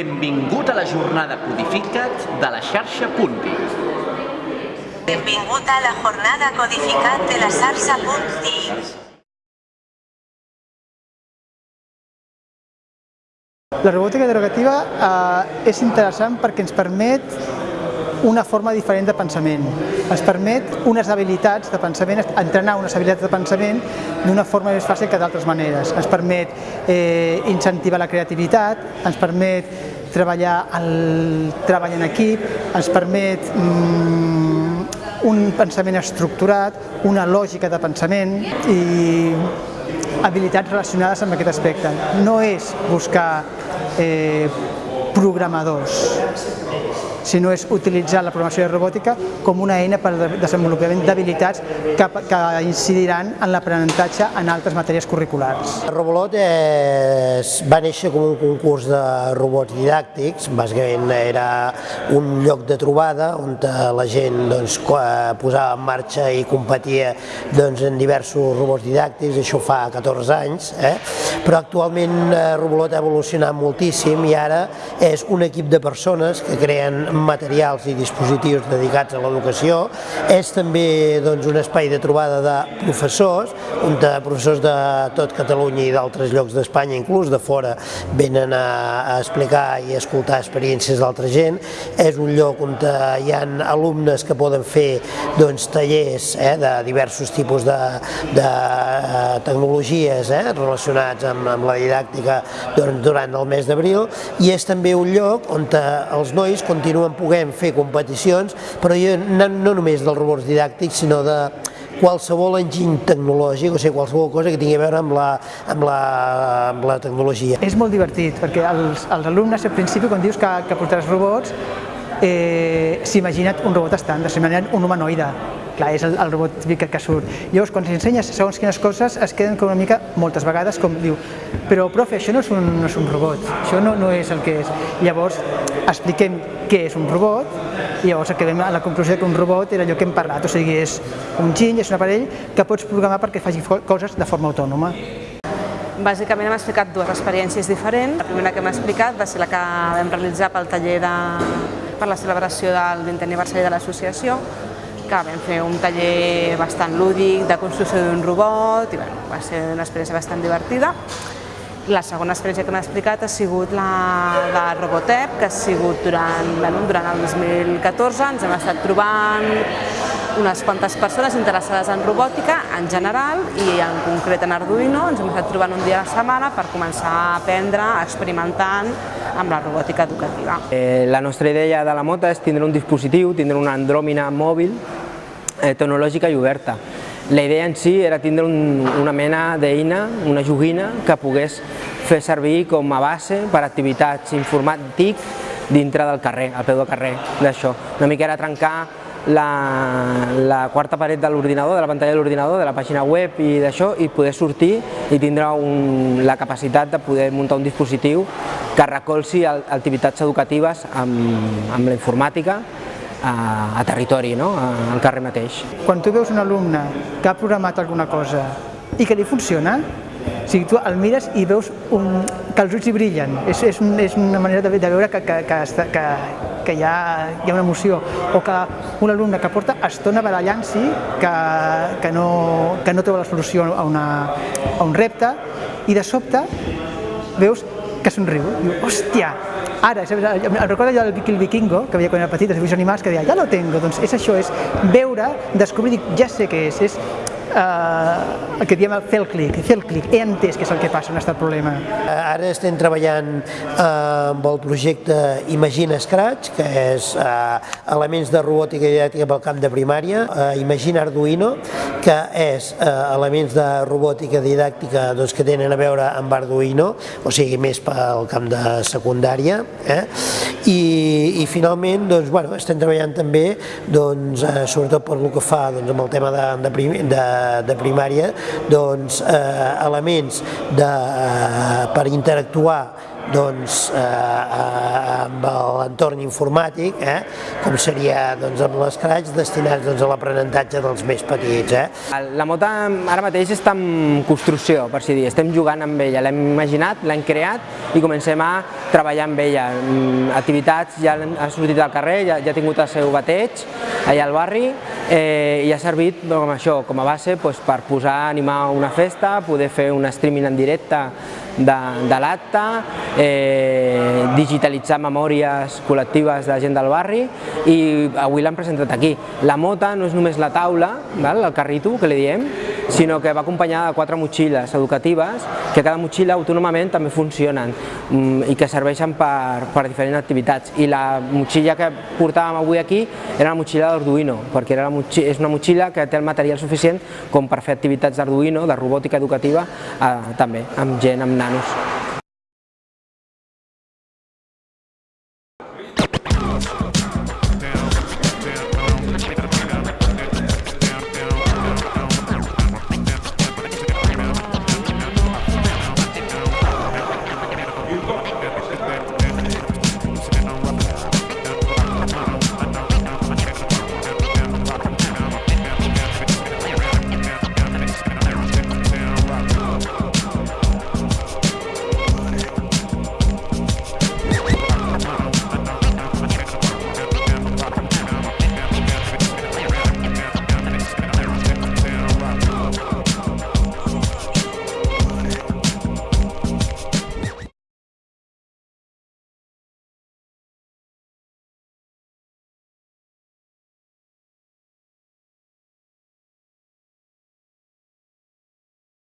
Benvingut a la jornada Codificat de la xarxa Punti. Benvingut a la jornada Codificat de la xarxa Punti. La robòtica derogativa eh, és interessant perquè ens permet una forma diferent de pensament. Ens permet unes habilitats de pensament, entrenar unes habilitats de pensament d'una forma més fàcil que d'altres maneres. Ens permet eh, incentivar la creativitat, ens permet treballar el treball en equip, ens permet mm, un pensament estructurat, una lògica de pensament i habilitats relacionades amb aquest aspecte. No és buscar eh, programadors, sinó és utilitzar la programació de robòtica com una eina per al desenvolupament d'habilitats que, que incidiran en l'aprenentatge en altres matèries curriculars. Robolot és, va néixer com un concurs de robots didàctics, bàsicament era un lloc de trobada on la gent doncs, posava en marxa i competia doncs, en diversos robots didàctics, això fa 14 anys, eh? però actualment eh, Robolot ha evolucionat moltíssim i ara és un equip de persones que creen materials i dispositius dedicats a l'educació, és també doncs, un espai de trobada de professors, de professors de tot Catalunya i d'altres llocs d'Espanya, inclús de fora, venen a, a explicar i a escoltar experiències d'altra gent. És un lloc on hi ha alumnes que poden fer doncs, tallers eh, de diversos tipus de, de eh, tecnologies eh, relacionats amb, amb la didàctica durant, durant el mes d'abril i és també un lloc on els nois continuen continuen puguem fer competicions, però jo, no, no només dels robots didàctics, sinó de qualsevol enginy tecnològic, o sigui, qualsevol cosa que tingui a veure amb la, amb la, amb la tecnologia. És molt divertit, perquè els, els alumnes al principi, quan dius que, que portaràs robots, eh, s'imagina't un robot estàndard, s'imagina't un humanoide, clar, és el, el robot típic que surt. Llavors, quan s'ensenyes segons quines coses, es queden com una mica, moltes vegades, com diu, però profe, això no és un, no és un robot, això no, no és el que és. Llavors, expliquem què és un robot, i llavors acabem a la conclusió que un robot era allò que hem parlat, o sigui, és un giny, és un aparell que pots programar perquè faci coses de forma autònoma. Bàsicament hem explicat dues experiències diferents. La primera que hem explicat va ser la que vam realitzar pel taller de, per la celebració del 20 aniversari de l'associació, que vam fer un taller bastant lúdic de construcció d'un robot i bueno, va ser una experiència bastant divertida. La segona experiència que m'ha explicat ha sigut la de Robotep, que ha sigut durant, bueno, durant el 2014, ens hem estat trobant unes quantes persones interessades en robòtica en general i en concret en Arduino ens hem estat trobant un dia a la setmana per començar a aprendre, experimentant amb la robòtica educativa. Eh, la nostra idea de la mota és tindre un dispositiu, tindre una andròmina mòbil eh, tecnològica i oberta. La idea en si era tindre un, una mena d'eina, una joguina, que pogués fer servir com a base per activitats informàtic dintre del carrer, al peu del carrer, d'això. Una mica era trencar la, la quarta paret de l'ordinador, de la pantalla de l'ordinador, de la pàgina web i d'això, i poder sortir i tindre un, la capacitat de poder muntar un dispositiu que recolzi activitats educatives amb, amb la informàtica a, a territori, no? al carrer mateix. Quan tu veus un alumne que ha programat alguna cosa i que li funciona, o sigui, tu el mires i veus un, que els ulls hi brillen, és, és, un, és una manera de, de veure que, que, que, que, que hi, ha, hi ha una emoció, o que un alumne que porta estona barallant-s'hi, que, que, no, que no troba la solució a, una, a un repte, i de sobte veus que somriu, diu, hòstia, Ara, em recordo allò del Vikingo, que veia quan era petit, els animals, que deia, ja lo tengo, doncs és això, és veure, descobrir, dic, ja sé què és, és eh, el que diem fer el clic, fer el clic, he entès què és el que passa, està el problema. Ara estem treballant eh, amb el projecte Imagina Scratch, que és eh, elements de robòtica i didàctica pel camp de primària, eh, Imagina Arduino, que és eh, elements de robòtica didàctica doncs, que tenen a veure amb Arduino, o sigui, més pel camp de secundària, eh? I, i finalment doncs, bueno, estem treballant també doncs, eh, sobretot per el que fa doncs, amb el tema de, de, de de primària doncs, eh, elements de, eh, per interactuar doncs, eh, amb l'entorn informàtic, eh, com seria doncs, amb l'Scratch destinats doncs, a l'aprenentatge dels més petits. Eh. La moto ara mateix està en construcció, per si dir, estem jugant amb ella, l'hem imaginat, l'hem creat i comencem a treballar amb ella. Mm, Activitats ja ha sortit al carrer, ja, ja ha tingut el seu bateig allà al barri eh, i ha servit com això, com a base doncs, per posar, animar una festa, poder fer un streaming en directe de, de l'acte, eh, digitalitzar memòries col·lectives de gent del barri i avui l'han presentat aquí. La mota no és només la taula, val? el carrito que li diem, sinó que va acompanyada de quatre motxilles educatives que cada motxilla autònomament també funcionen mm, i que serveixen per, per diferents activitats. I la motxilla que portàvem avui aquí era la motxilla d'Arduino, perquè era la motxilla, és una motxilla que té el material suficient com per fer activitats d'Arduino, de robòtica educativa, eh, també, amb gent, amb nanos.